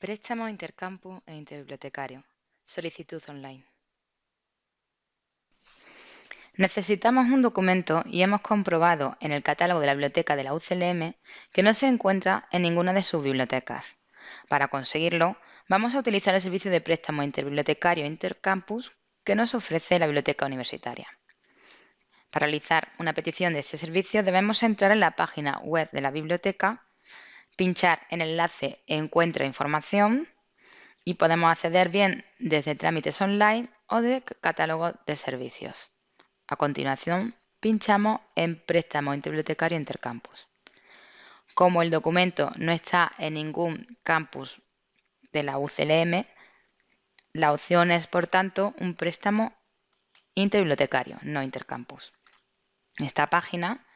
Préstamo intercampus e interbibliotecario. Solicitud online. Necesitamos un documento y hemos comprobado en el catálogo de la biblioteca de la UCLM que no se encuentra en ninguna de sus bibliotecas. Para conseguirlo, vamos a utilizar el servicio de préstamo interbibliotecario Intercampus que nos ofrece la biblioteca universitaria. Para realizar una petición de este servicio debemos entrar en la página web de la biblioteca pinchar en el enlace Encuentra información y podemos acceder bien desde trámites online o de catálogo de servicios. A continuación, pinchamos en Préstamo Interbibliotecario Intercampus. Como el documento no está en ningún campus de la UCLM, la opción es, por tanto, un préstamo interbibliotecario, no intercampus. Esta página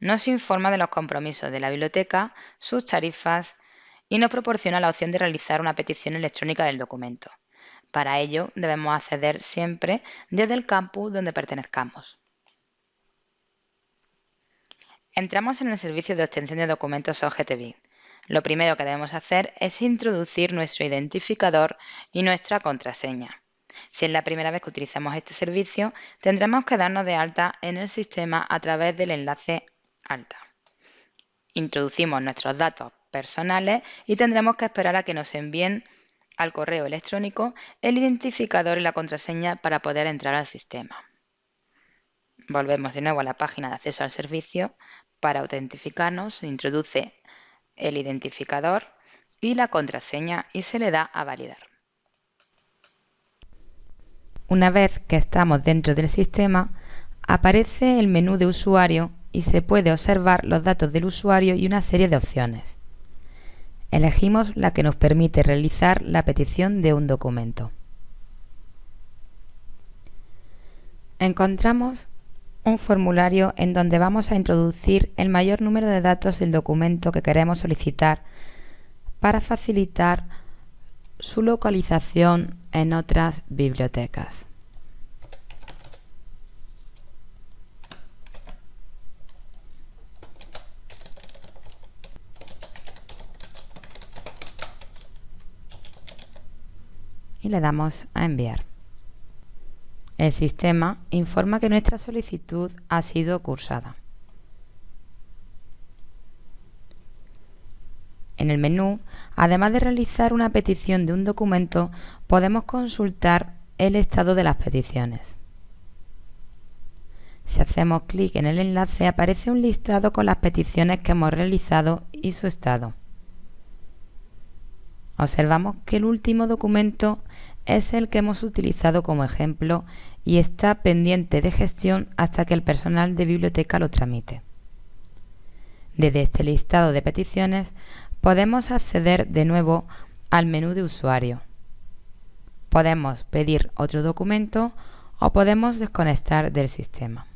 nos informa de los compromisos de la biblioteca, sus tarifas y nos proporciona la opción de realizar una petición electrónica del documento. Para ello debemos acceder siempre desde el campus donde pertenezcamos. Entramos en el servicio de obtención de documentos OGTB. Lo primero que debemos hacer es introducir nuestro identificador y nuestra contraseña. Si es la primera vez que utilizamos este servicio, tendremos que darnos de alta en el sistema a través del enlace alta. Introducimos nuestros datos personales y tendremos que esperar a que nos envíen al correo electrónico el identificador y la contraseña para poder entrar al sistema. Volvemos de nuevo a la página de acceso al servicio. Para autentificarnos se introduce el identificador y la contraseña y se le da a validar. Una vez que estamos dentro del sistema, aparece el menú de usuario y se puede observar los datos del usuario y una serie de opciones. Elegimos la que nos permite realizar la petición de un documento. Encontramos un formulario en donde vamos a introducir el mayor número de datos del documento que queremos solicitar para facilitar su localización en otras bibliotecas. Y le damos a enviar. El sistema informa que nuestra solicitud ha sido cursada. En el menú, además de realizar una petición de un documento, podemos consultar el estado de las peticiones. Si hacemos clic en el enlace aparece un listado con las peticiones que hemos realizado y su estado. Observamos que el último documento es el que hemos utilizado como ejemplo y está pendiente de gestión hasta que el personal de biblioteca lo tramite. Desde este listado de peticiones podemos acceder de nuevo al menú de usuario. Podemos pedir otro documento o podemos desconectar del sistema.